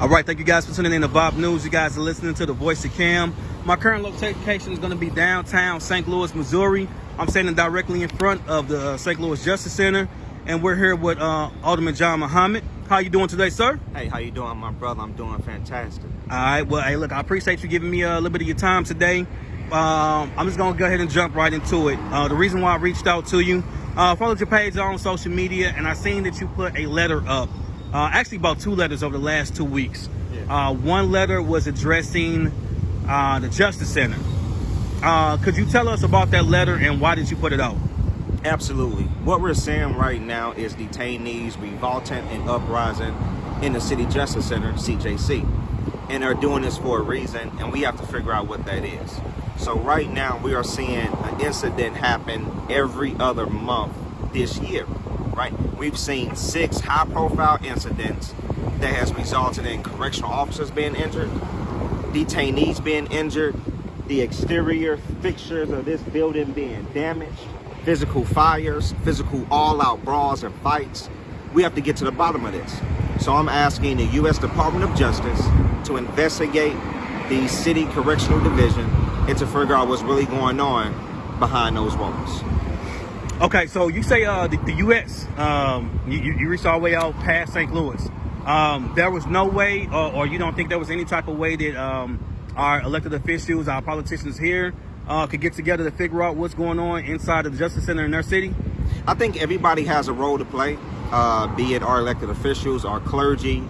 All right, thank you guys for tuning in to VOP News. You guys are listening to the Voice of Cam. My current location is going to be downtown St. Louis, Missouri. I'm standing directly in front of the uh, St. Louis Justice Center, and we're here with uh, Alderman John Muhammad. How you doing today, sir? Hey, how you doing, my brother? I'm doing fantastic. All right. Well, hey, look, I appreciate you giving me a little bit of your time today. Um, I'm just going to go ahead and jump right into it. Uh, the reason why I reached out to you, uh, followed your page on social media, and I seen that you put a letter up uh, actually about two letters over the last two weeks. Yeah. Uh, one letter was addressing uh, the Justice Center. Uh, could you tell us about that letter and why did you put it out? Absolutely. What we're seeing right now is detainees revolting and uprising in the City Justice Center, CJC. And they're doing this for a reason, and we have to figure out what that is. So right now, we are seeing an incident happen every other month this year? We've seen six high profile incidents that has resulted in correctional officers being injured, detainees being injured, the exterior fixtures of this building being damaged, physical fires, physical all-out brawls and fights. We have to get to the bottom of this. So I'm asking the U.S. Department of Justice to investigate the City Correctional Division and to figure out what's really going on behind those walls. Okay, so you say uh, the, the U.S. Um, you, you reached all the way out past St. Louis. Um, there was no way, or, or, you don't think there was any type of way that um, our elected officials, our politicians here, uh, could get together to figure out what's going on inside of the Justice Center in their city? I think everybody has a role to play, uh, be it our elected officials, our clergy,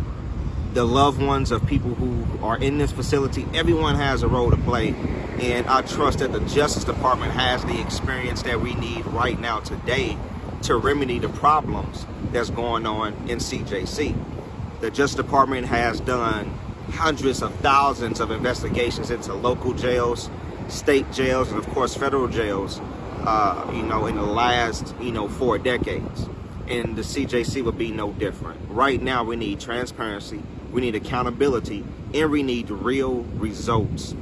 the loved ones of people who are in this facility. Everyone has a role to play and I trust that the Justice Department has the experience that we need right now today to remedy the problems that's going on in CJC. The Justice Department has done hundreds of thousands of investigations into local jails, state jails, and of course federal jails, uh, you know, in the last, you know, four decades. And the CJC would be no different. Right now, we need transparency, we need accountability, and we need real results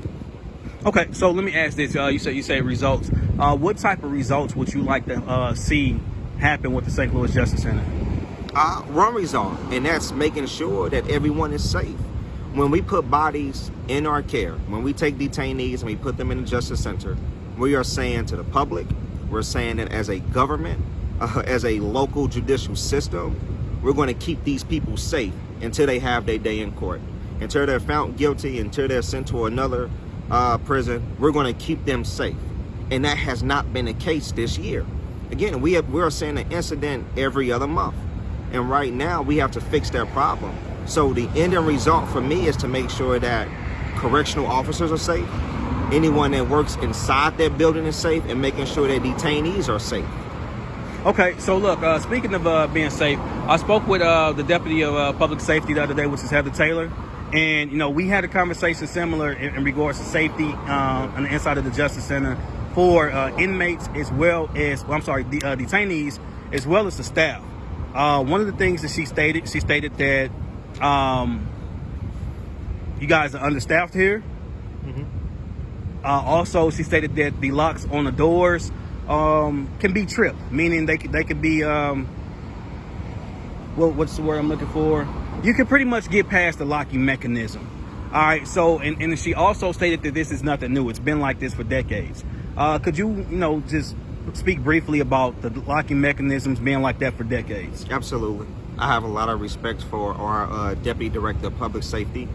Okay, so let me ask this. Uh, you say you say results. Uh, what type of results would you like to uh, see happen with the St. Louis Justice Center? Uh, one result, and that's making sure that everyone is safe. When we put bodies in our care, when we take detainees and we put them in the Justice Center, we are saying to the public, we're saying that as a government, uh, as a local judicial system, we're going to keep these people safe until they have their day in court. Until they're found guilty, until they're sent to another uh, prison, we're going to keep them safe. And that has not been the case this year. Again, we have, we're seeing an incident every other month. And right now, we have to fix that problem. So the ending result for me is to make sure that correctional officers are safe, anyone that works inside that building is safe, and making sure that detainees are safe. Okay, so look, uh, speaking of uh, being safe, I spoke with uh, the Deputy of uh, Public Safety the other day, which is Heather Taylor. And, you know, we had a conversation similar in, in regards to safety uh, on the inside of the Justice Center for uh, inmates as well as, well, I'm sorry, the uh, detainees as well as the staff. Uh, one of the things that she stated, she stated that um, you guys are understaffed here. Mm -hmm. also, she stated that the locks on the doors um, can be tripped, meaning they, they could be, um, what, what's the word I'm looking for? you can pretty much get past the locking mechanism. All right, so, and, and she also stated that this is nothing new. It's been like this for decades. Uh, could you, you know, just speak briefly about the locking mechanisms being like that for decades? Absolutely. I have a lot of respect for our uh, Deputy Director of Public Safety,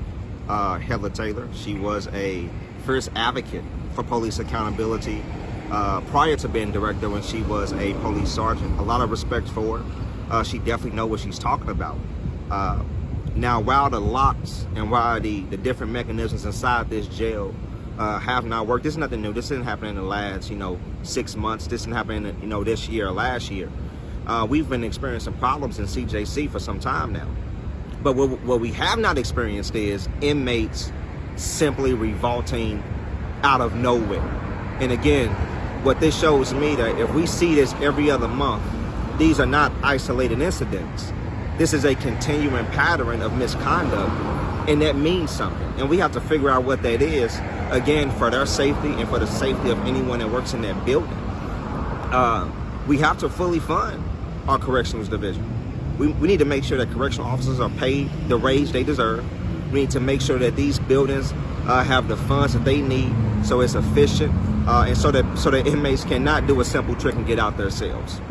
uh, Heather Taylor. She was a first advocate for police accountability uh, prior to being director when she was a police sergeant. A lot of respect for her. Uh, she definitely knows what she's talking about. Uh, now, while the locks and while the, the different mechanisms inside this jail uh, have not worked, this is nothing new. This didn't happen in the last, you know, six months. This didn't happen, in, you know, this year or last year. Uh, we've been experiencing problems in CJC for some time now. But what, what we have not experienced is inmates simply revolting out of nowhere. And again, what this shows me that if we see this every other month, these are not isolated incidents. This is a continuing pattern of misconduct, and that means something. And we have to figure out what that is, again, for their safety and for the safety of anyone that works in that building. Uh, we have to fully fund our corrections division. We, we need to make sure that correctional officers are paid the wage they deserve. We need to make sure that these buildings uh, have the funds that they need, so it's efficient, uh, and so that so that inmates cannot do a simple trick and get out themselves.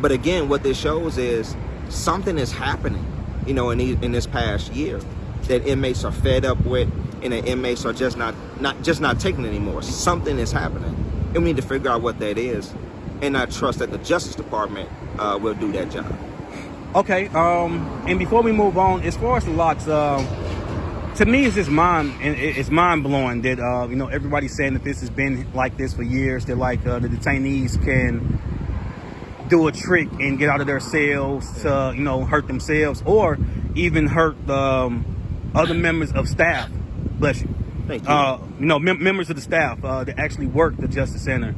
But again, what this shows is something is happening, you know, in in this past year that inmates are fed up with, and the inmates are just not not just not taking anymore. Something is happening, and we need to figure out what that is, and I trust that the Justice Department uh, will do that job. Okay, um, and before we move on, as far as the locks, uh, to me, it's just mind and it's mind blowing that uh, you know everybody's saying that this has been like this for years. That like uh, the detainees can do a trick and get out of their cells to you know hurt themselves or even hurt um, other members of staff. Bless you. Thank you. Uh, you know, mem- members of the staff uh, that actually work the Justice Center.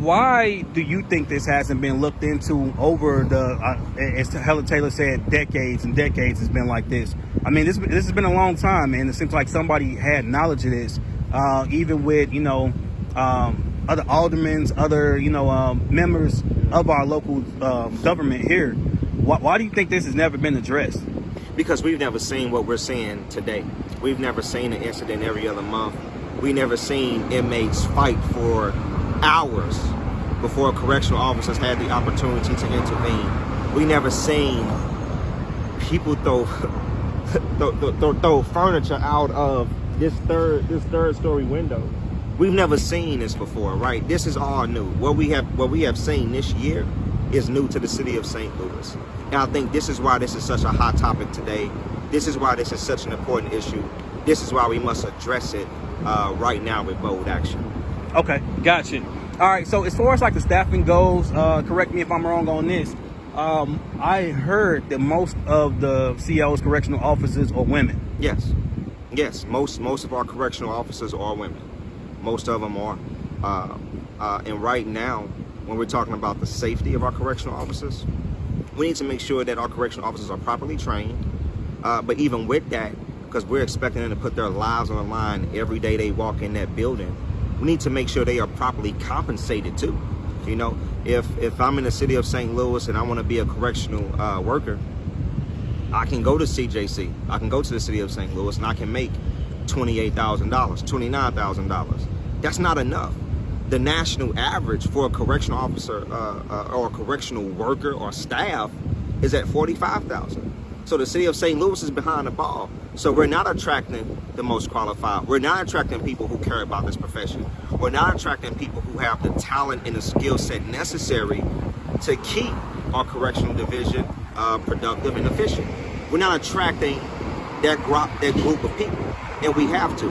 Why do you think this hasn't been looked into over the, uh, as Heather Taylor said, decades and decades it's been like this? I mean, this this has been a long time, and it seems like somebody had knowledge of this, uh, even with you know um, other aldermans, other you know um, members of our local um, government here. Why, why do you think this has never been addressed? because we've never seen what we're seeing today. We've never seen an incident every other month. We never seen inmates fight for hours before a correctional officers had the opportunity to intervene. We never seen people throw throw, throw, throw furniture out of this third this third story window. We've never seen this before, right? This is all new. What we have what we have seen this year is new to the city of St. Louis. And I think this is why this is such a hot topic today. This is why this is such an important issue. This is why we must address it uh, right now with bold action. Okay, gotcha. All right, so as far as like the staffing goes, uh, correct me if I'm wrong on this. Um, I heard that most of the COs, correctional officers, are women. Yes, yes. Most most of our correctional officers are women. Most of them are. Uh, uh, and right now, when we're talking about the safety of our correctional officers, we need to make sure that our correctional officers are properly trained. Uh, but even with that, because we're expecting them to put their lives on the line every day they walk in that building, we need to make sure they are properly compensated too. You know, if if I'm in the city of St. Louis and I want to be a correctional uh, worker, I can go to CJC. I can go to the city of St. Louis and I can make $28,000, $29,000. That's not enough. The national average for a correctional officer uh, uh, or a correctional worker or staff is at 45,000. So the city of St. Louis is behind the ball. So we're not attracting the most qualified. We're not attracting people who care about this profession. We're not attracting people who have the talent and the skill set necessary to keep our correctional division uh, productive and efficient. We're not attracting that group, that group of people, and we have to.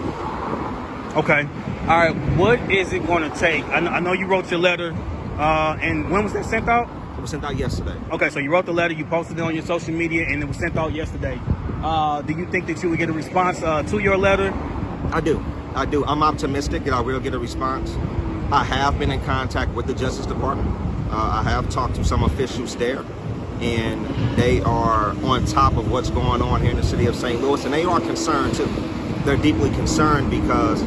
Okay. All right. What is it going to take? I know, I know you wrote your letter, uh, and when was that sent out? Was sent out yesterday. Okay, so you wrote the letter, you posted it on your social media, and it was sent out yesterday. Uh, do you think that you would get a response uh, to your letter? I do. I do. I'm optimistic that I will get a response. I have been in contact with the Justice Department. Uh, I have talked to some officials there, and they are on top of what's going on here in the city of St. Louis, and they are concerned too. They're deeply concerned because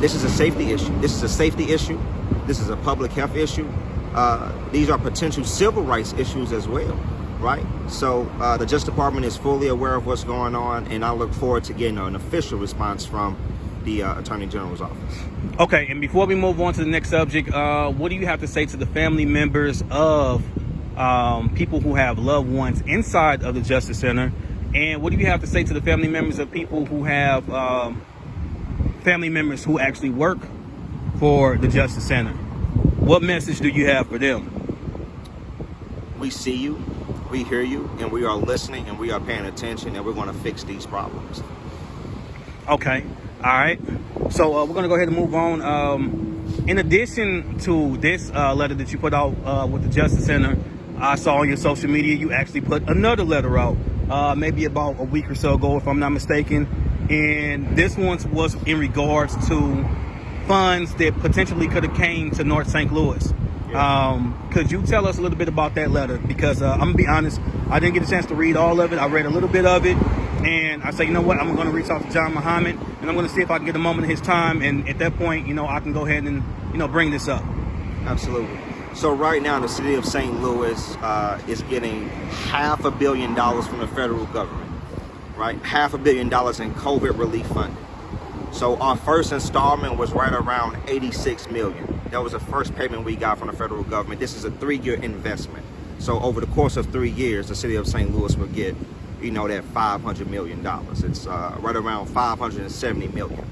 this is a safety issue. This is a safety issue. This is a public health issue. Uh, these are potential civil rights issues as well, right? So uh, the Justice Department is fully aware of what's going on, and I look forward to getting an official response from the uh, Attorney General's office. Okay, and before we move on to the next subject, uh, what do you have to say to the family members of um, people who have loved ones inside of the Justice Center? And what do you have to say to the family members of people who have um, family members who actually work for the Justice Center? What message do you have for them? We see you, we hear you, and we are listening and we are paying attention, and we're going to fix these problems. Okay. All right. So uh, we're gonna go ahead and move on. Um, in addition to this uh, letter that you put out uh, with the Justice Center, I saw on your social media you actually put another letter out, uh, maybe about a week or so ago, if I'm not mistaken. And this one was in regards to funds that potentially could have came to North St. Louis. Um, could you tell us a little bit about that letter? Because uh, I'm gonna be honest, I didn't get a chance to read all of it. I read a little bit of it, and I say, you know what? I'm gonna reach out to John Muhammad, and I'm gonna see if I can get a moment of his time. And at that point, you know, I can go ahead and you know bring this up. Absolutely. So right now, the city of St. Louis uh, is getting half a billion dollars from the federal government. right? Half a billion dollars in COVID relief funding. So our first installment was right around 86 million. That was the first payment we got from the federal government. This is a three-year investment. So over the course of three years, the city of St. Louis will get, you know, that 500 million dollars. It's uh, right around 570 million.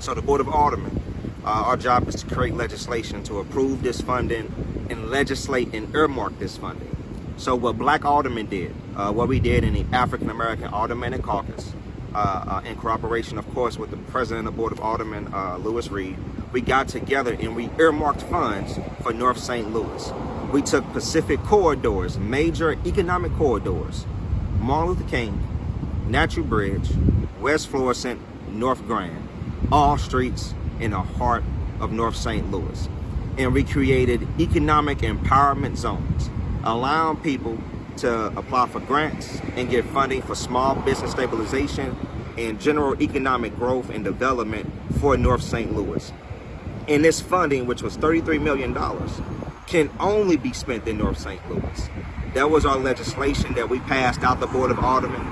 So the Board of Aldermen, uh, our job is to create legislation to approve this funding and legislate and earmark this funding. So what Black Aldermen did, uh, what we did in the African American Aldermanic Caucus, uh, uh, in cooperation, of course, with the President of the Board of Aldermen, uh, Lewis Reed, we got together and we earmarked funds for North St. Louis. We took Pacific corridors, major economic corridors, Martin Luther King, Natural Bridge, West Florissant, North Grand, all streets in the heart of North St. Louis. And we created economic empowerment zones, allowing people to apply for grants and get funding for small business stabilization and general economic growth and development for North St. Louis. And this funding, which was $33 million, can only be spent in North St. Louis. That was our legislation that we passed out the Board of Aldermen.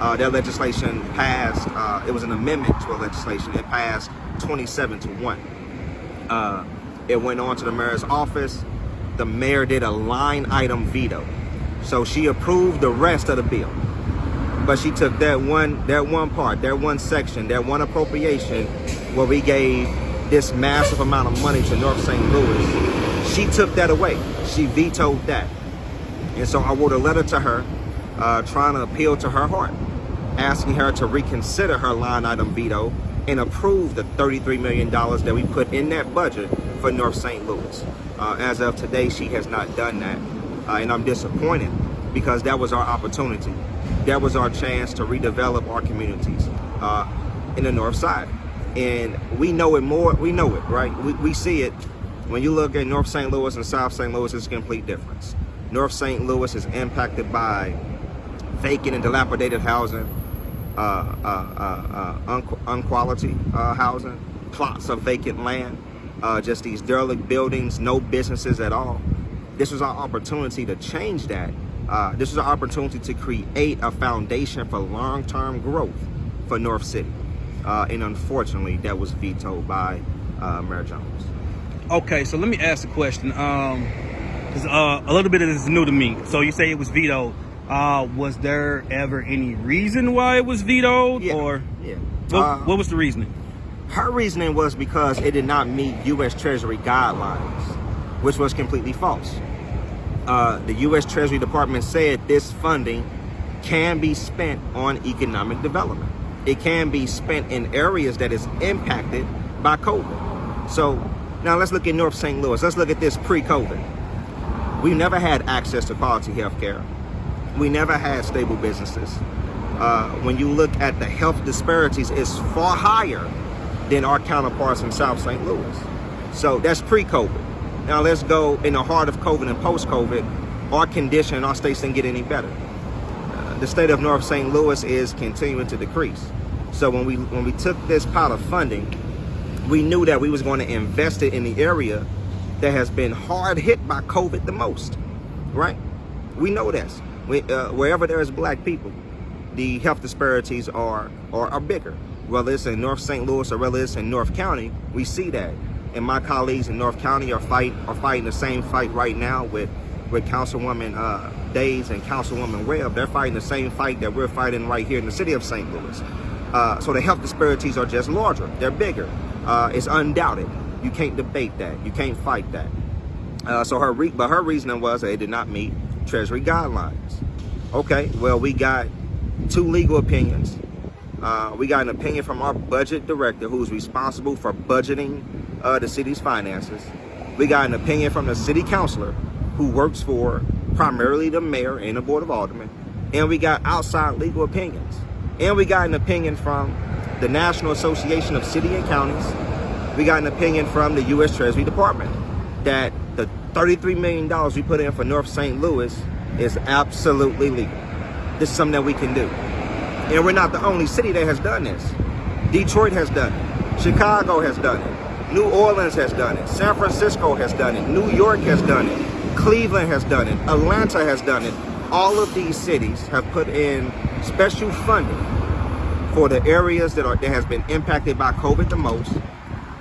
Uh, that legislation passed, uh, it was an amendment to a legislation. It passed 27 to 1. Uh, it went on to the mayor's office. The mayor did a line item veto. So she approved the rest of the bill. But she took that one, that one part, that one section, that one appropriation where we gave this massive amount of money to North St. Louis. She took that away. She vetoed that. And so I wrote a letter to her uh, trying to appeal to her heart, asking her to reconsider her line item veto and approve the $33 million that we put in that budget for North St. Louis. Uh, as of today, she has not done that. Uh, and I'm disappointed because that was our opportunity. That was our chance to redevelop our communities uh, in the North Side. And we know it more, we know it, right? We, we see it. When you look at North St. Louis and South St. Louis, it's a complete difference. North St. Louis is impacted by vacant and dilapidated housing, uh, uh, uh, uh un unquality uh, housing, plots of vacant land, uh, just these derelict buildings, no businesses at all. This was our opportunity to change that. Uh, this was our opportunity to create a foundation for long-term growth for North City. Uh, and unfortunately, that was vetoed by uh, Mayor Jones. Okay, so let me ask a question. Um, cause, uh, a little bit of this is new to me. So you say it was vetoed. Uh, was there ever any reason why it was vetoed, yeah. or yeah. What, uh, what was the reasoning? Her reasoning was because it did not meet U.S. Treasury guidelines, which was completely false uh, the U.S. Treasury Department said this funding can be spent on economic development. It can be spent in areas that is impacted by COVID. So now let's look at North St. Louis. Let's look at this pre-COVID. We never had access to quality health care. We never had stable businesses. Uh, when you look at the health disparities, it's far higher than our counterparts in South St. Louis. So that's pre-COVID. Now let's go in the heart of COVID and post-COVID, our condition our states didn't get any better. Uh, the state of North St. Louis is continuing to decrease. So when we when we took this pot of funding, we knew that we was going to invest it in the area that has been hard hit by COVID the most, right? We know this. We, uh, wherever there is black people, the health disparities are, are, are bigger. Whether it's in North St. Louis or whether it's in North County, we see that and my colleagues in North County are fight are fighting the same fight right now with with Councilwoman uh, Days and Councilwoman Webb. They're fighting the same fight that we're fighting right here in the city of St. Louis. Uh, so the health disparities are just larger. They're bigger. Uh, it's undoubted. You can't debate that. You can't fight that. Uh, so her but her reasoning was it did not meet Treasury guidelines. Okay, well we got two legal opinions. Uh, we got an opinion from our budget director who's responsible for budgeting uh, the city's finances. We got an opinion from the city councilor who works for primarily the mayor and the board of aldermen. And we got outside legal opinions. And we got an opinion from the National Association of City and Counties. We got an opinion from the U.S. Treasury Department that the $33 million we put in for North St. Louis is absolutely legal. This is something that we can do. And we're not the only city that has done this. Detroit has done it. Chicago has done it. New Orleans has done it. San Francisco has done it. New York has done it. Cleveland has done it. Atlanta has done it. All of these cities have put in special funding for the areas that are that has been impacted by COVID the most,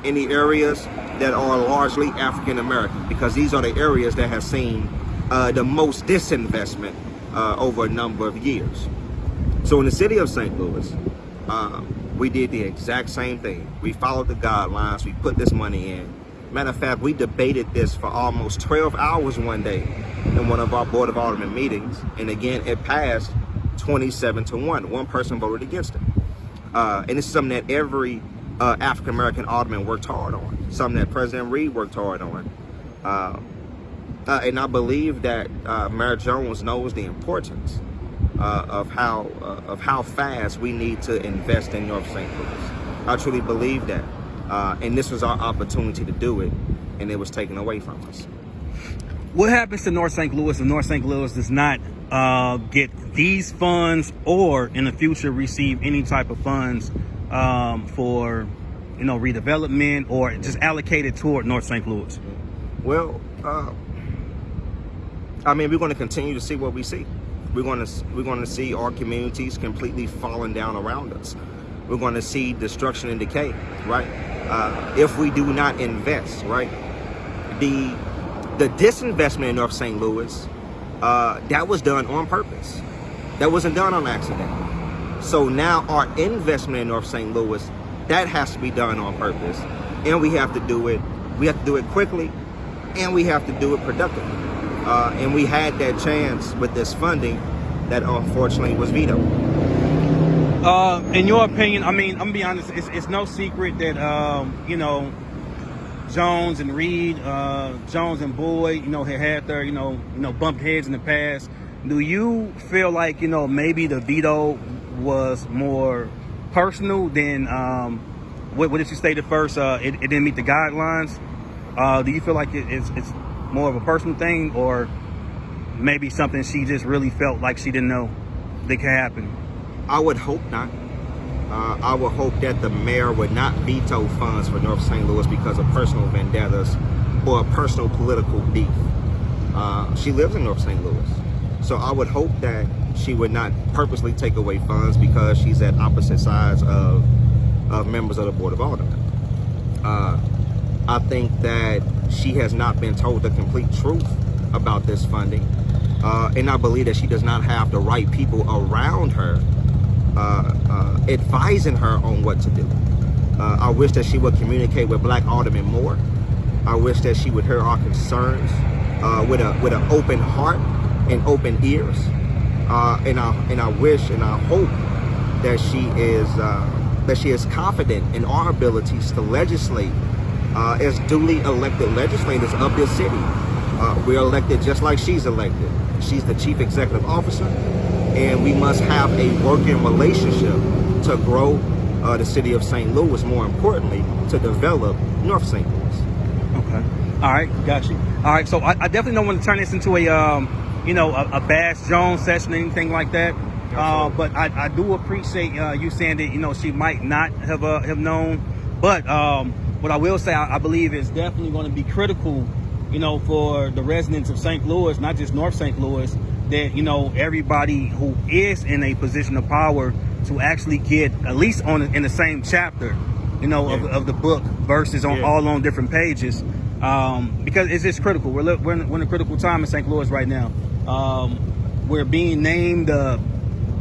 in the areas that are largely African American, because these are the areas that have seen uh, the most disinvestment uh, over a number of years. So in the city of St. Louis, uh, we did the exact same thing. We followed the guidelines. We put this money in. Matter of fact, we debated this for almost 12 hours one day in one of our Board of Alderman meetings. And again, it passed 27 to 1. One person voted against it. Uh, and it's something that every uh, African American alderman worked hard on, something that President Reed worked hard on. Uh, uh and I believe that uh, Mayor Jones knows the importance uh, of how of how fast we need to invest in North St. Louis. I truly believe that. and this was our opportunity to do it, and it was taken away from us. What happens to North St. Louis if North St. Louis does not uh, get these funds or in the future receive any type of funds um, for, you know, redevelopment or just allocated toward North St. Louis? Well, uh, I mean, we're going to continue to see what we see. We're going to we're going to see our communities completely falling down around us. We're going to see destruction and decay, right? Uh, if we do not invest, right? The the disinvestment in North St. Louis, uh, that was done on purpose. That wasn't done on accident. So now our investment in North St. Louis, that has to be done on purpose. And we have to do it, we have to do it quickly, and we have to do it productively. Uh, and we had that chance with this funding that unfortunately was vetoed. Uh, in your opinion, I mean, I'm gonna be honest, it's, it's no secret that, um, you know, Jones and Reed, uh, Jones and Boyd, you know, had had their, you know, you know, bumped heads in the past. Do you feel like, you know, maybe the veto was more personal than um, what, what did you state at first? Uh, it, it, didn't meet the guidelines. Uh, do you feel like it, it's, it's more of a personal thing or maybe something she just really felt like she didn't know that could happen? I would hope not uh, I would hope that the mayor would not veto funds for North St. Louis because of personal vendettas or personal political beef. Uh, she lives in North St. Louis. So I would hope that she would not purposely take away funds because she's at opposite sides of, of members of the Board of Aldermen. Uh, I think that she has not been told the complete truth about this funding. Uh, and I believe that she does not have the right people around her uh, uh, advising her on what to do. Uh, I wish that she would communicate with black aldermen more. I wish that she would hear our concerns with a with an open heart and open ears. and I and I wish and I hope that she is that she is confident in our abilities to legislate uh, as duly elected legislators of this city. Uh, we're elected just like she's elected. She's the chief executive officer and we must have a working relationship to grow uh, the city of St. Louis, more importantly, to develop North St. Louis. Okay. All right, got you. All right, so I, I definitely don't want to turn this into a, um, you know, a, a Bass Jones session, or anything like that. Uh, but I, I, do appreciate uh, you saying that, you know, she might not have uh, have known. But um, what I will say, I, I believe is definitely going to be critical, you know, for the residents of St. Louis, not just North St. Louis, that you know everybody who is in a position of power to actually get at least on in the same chapter you know yeah. of, of, the book versus on yeah. all on different pages um, because it's just critical we're, we're in, we're, in, a critical time in st louis right now um, we're being named uh,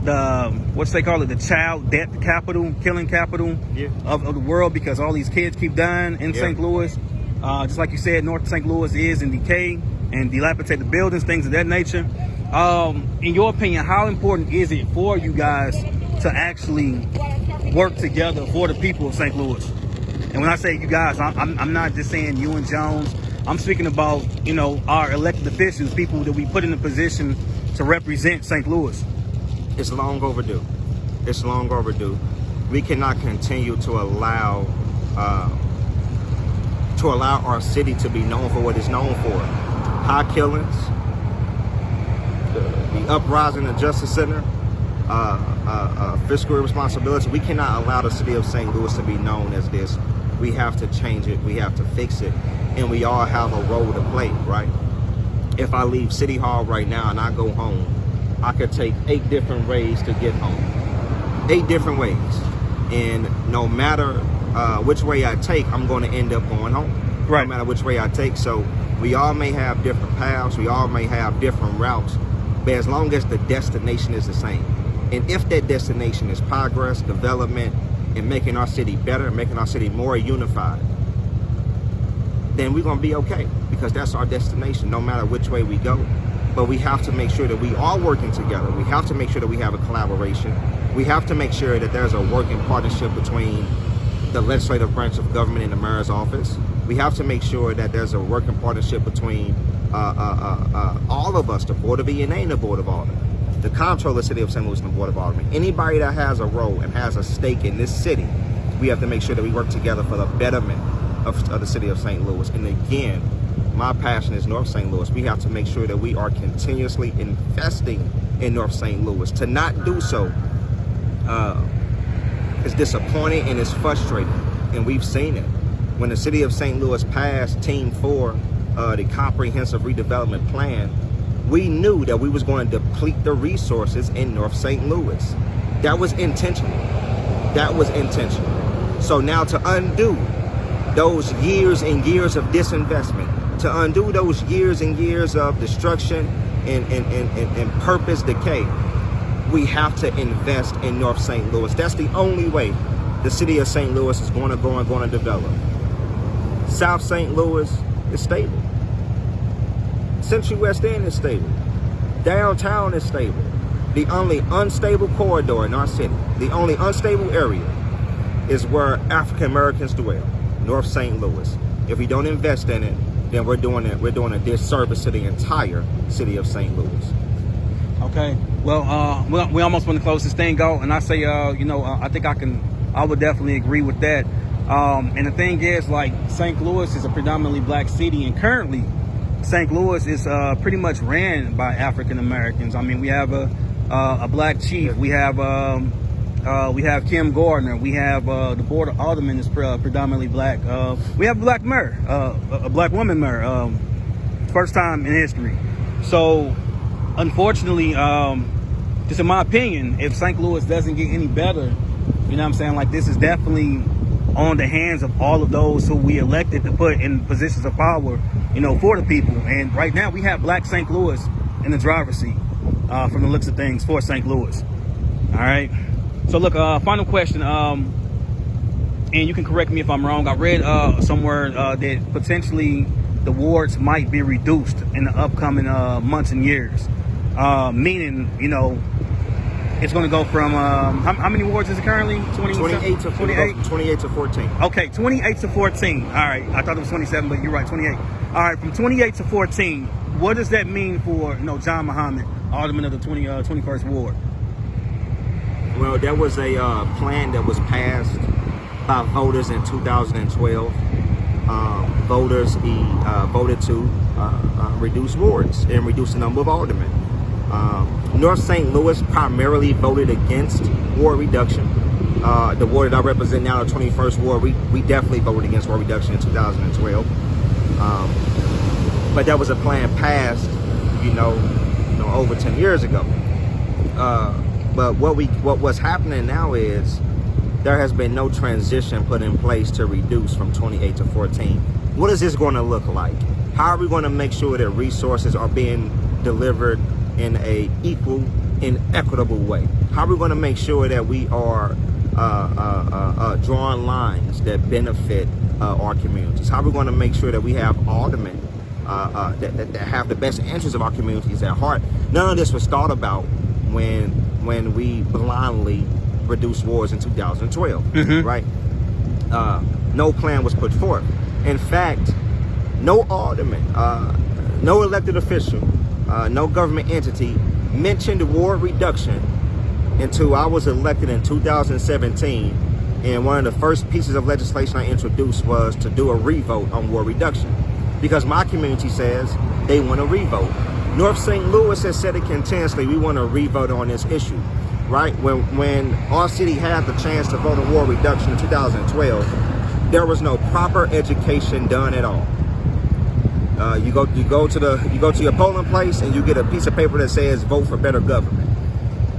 the what's they call it the child death capital killing capital yeah. of, of, the world because all these kids keep dying in st louis uh, just like you said north st louis is in decay and dilapidated buildings things of that nature um, in your opinion, how important is it for you guys to actually work together for the people of St. Louis? And when I say you guys, I'm, I'm not just saying you and Jones. I'm speaking about, you know, our elected officials, people that we put in a position to represent St. Louis. It's long overdue. It's long overdue. We cannot continue to allow uh, to allow our city to be known for what it's known for. High killings, the uprising of Justice Center, uh, uh, uh, fiscal responsibility. We cannot allow the city of St. Louis to be known as this. We have to change it. We have to fix it. And we all have a role to play, right? If I leave City Hall right now and I go home I could take eight different ways to get home. Eight different ways. And no matter uh, which way I take, I'm going to end up going home. Right. No matter which way I take. So we all may have different paths. We all may have different routes. But as long as the destination is the same. And if that destination is progress, development, and making our city better, making our city more unified, then we're going to be okay because that's our destination no matter which way we go. But we have to make sure that we are working together. We have to make sure that we have a collaboration. We have to make sure that there's a working partnership between the legislative branch of government and the mayor's office. We have to make sure that there's a working partnership between uh, uh, uh, uh all of us, the Board of E&A and the Board of Aldermen, the comptroller City of St. Louis and the Board of Aldermen. Anybody that has a role and has a stake in this city, we have to make sure that we work together for the betterment of, of the City of St. Louis. And again, my passion is North St. Louis. We have to make sure that we are continuously investing in North St. Louis. To not do so uh, is disappointing and it's frustrating. And we've seen it. When the City of St. Louis passed Team 4, uh, the Comprehensive Redevelopment Plan, we knew that we was going to deplete the resources in North St. Louis. That was intentional. That was intentional. So now to undo those years and years of disinvestment, to undo those years and years of destruction and, and, and, and, and purpose decay, we have to invest in North St. Louis. That's the only way the city of St. Louis is going to go and going to develop. South St. Louis is stable. Central West End is stable. Downtown is stable. The only unstable corridor in our city, the only unstable area is where African Americans dwell, North St. Louis. If we don't invest in it, then we're doing it. We're doing a disservice to the entire city of St. Louis. Okay. Well, uh, we, we almost want to close this thing out, and I say, uh, you know, uh, I think I can, I would definitely agree with that. Um, and the thing is, like, St. Louis is a predominantly black city, and currently, St. Louis is uh, pretty much ran by African Americans. I mean, we have a uh, a black chief. We have um, uh, we have Kim Gardner. We have uh, the board of aldermen is pre uh, predominantly black. Uh, we have a black mayor, a black woman mayor, um, first time in history. So, unfortunately, um, just in my opinion, if St. Louis doesn't get any better, you know what I'm saying? Like this is definitely on the hands of all of those who we elected to put in positions of power, you know, for the people. And right now we have black St. Louis in the driver's seat uh, from the looks of things for St. Louis. All right. So look, uh, final question. Um, and you can correct me if I'm wrong. I read uh, somewhere uh, that potentially the wards might be reduced in the upcoming uh, months and years. Uh, meaning, you know, it's going to go from um, how, how, many wards is it currently? 20, 28 to 28. 28 to 14. Okay, 28 to 14. All right, I thought it was 27, but you're right, 28. All right, from 28 to 14. What does that mean for you know John Muhammad, alderman of the 20 uh, 21st ward? Well, there was a uh, plan that was passed by voters in 2012. Uh, voters uh, voted to uh, uh, reduce wards and reduce the number of aldermen. Um, North St. Louis primarily voted against ward reduction. Uh, the ward that I represent now, the 21st ward, we, we definitely voted against ward reduction in 2012. Um, but that was a plan passed, you know, you know over 10 years ago. Uh, but what we what what's happening now is there has been no transition put in place to reduce from 28 to 14. What is this going to look like? How are we going to make sure that resources are being delivered in a equal and equitable way? How are we going to make sure that we are uh, uh, uh, uh drawing lines that benefit uh, our communities? How are we going to make sure that we have aldermen uh, that, that, that, have the best interests of our communities at heart? None of this was thought about when when we blindly reduced wars in 2012, mm-hmm. right? no plan was put forth. In fact, no alderman, no elected official uh, no government entity mentioned war reduction until I was elected in 2017. And one of the first pieces of legislation I introduced was to do a revote on war reduction. Because my community says they want a revote. North St. Louis has said it continuously, we want to revote on this issue, right? When, when our city had the chance to vote on war reduction in 2012, there was no proper education done at all. Uh, you go you go to the you go to your polling place and you get a piece of paper that says vote for better government.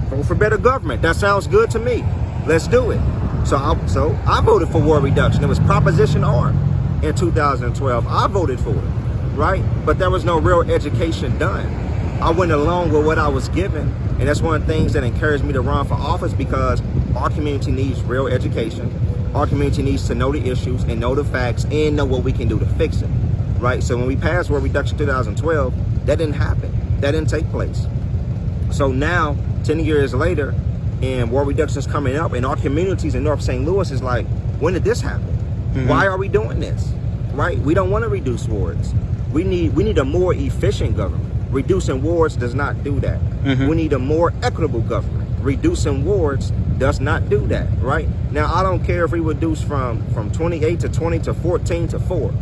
Vote for better government. That sounds good to me. Let's do it. So I, so I voted for war reduction. It was Proposition R in 2012. I voted for it, right? But there was no real education done. I went along with what I was given, and that's one of the things that encouraged me to run for office because our community needs real education. Our community needs to know the issues and know the facts and know what we can do to fix it, right? So when we passed war reduction 2012, that didn't happen. That didn't take place. So now, 10 years later, and war reduction is coming up, and our communities in North St. Louis is like, when did this happen? Mm-hmm. Why are we doing this? Right? We don't want to reduce wards. We need we need a more efficient government. Reducing wards does not do that. We need a more equitable government. Reducing wards does not do that. Right? Now, I don't care if we reduce from from 28 to 20 to 14 to 4.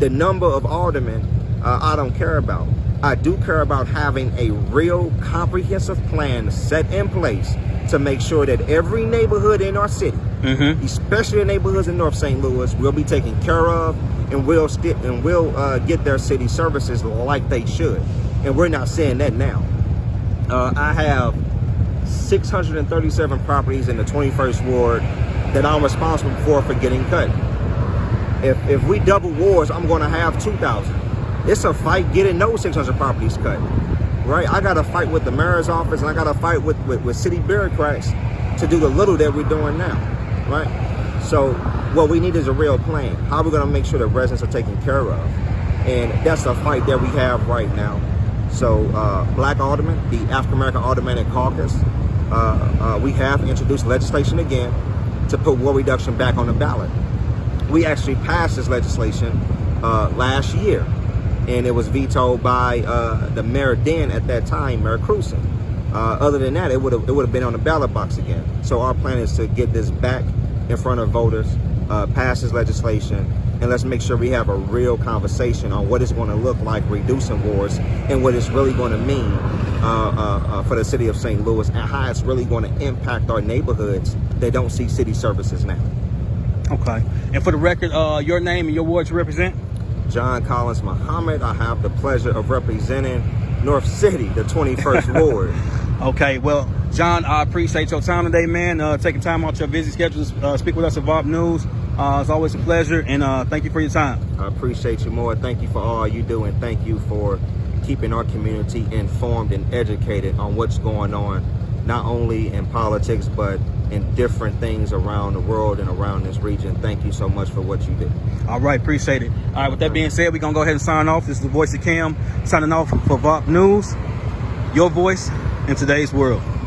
The number of aldermen, uh, I don't care about. I do care about having a real comprehensive plan set in place to make sure that every neighborhood in our city, especially the neighborhoods in North St. Louis, will be taken care of and will and will uh, get their city services like they should. And we're not seeing that now. Uh, I have 637 properties in the 21st ward that I'm responsible for for getting cut. If if we double wards, I'm going to have 2,000. It's a fight getting those 600 properties cut, right? I got to fight with the mayor's office and I got to fight with, with with city bureaucrats to do the little that we're doing now, right? So what we need is a real plan. How are we going to make sure that residents are taken care of? And that's a fight that we have right now. So uh, Black Alderman, the African American Aldermanic Caucus, uh, uh, we have introduced legislation again to put war reduction back on the ballot. We actually passed this legislation uh, last year, and it was vetoed by uh, the mayor then at that time, Mayor Krewson. Uh, other than that, it would have it would have been on the ballot box again. So our plan is to get this back in front of voters, uh, pass this legislation, and let's make sure we have a real conversation on what it's going to look like reducing wars and what it's really going to mean uh, uh, uh, for the city of St. Louis and how it's really going to impact our neighborhoods that don't see city services now. Okay. And for the record, uh, your name and your ward you represent? John Collins Muhammad, I have the pleasure of representing North City, the 21st Ward. Okay, well, John, I appreciate your time today, man. Uh, taking time out of your busy schedule to uh, speak with us at VOP News. Uh, it's always a pleasure, and uh, thank you for your time. I appreciate you more. Thank you for all you do, and thank you for keeping our community informed and educated on what's going on, not only in politics, but in different things around the world and around this region. Thank you so much for what you do. All right, appreciate it. All right, with that being said, we're going to go ahead and sign off. This is the voice of Cam signing off for VOP News, your voice in today's world.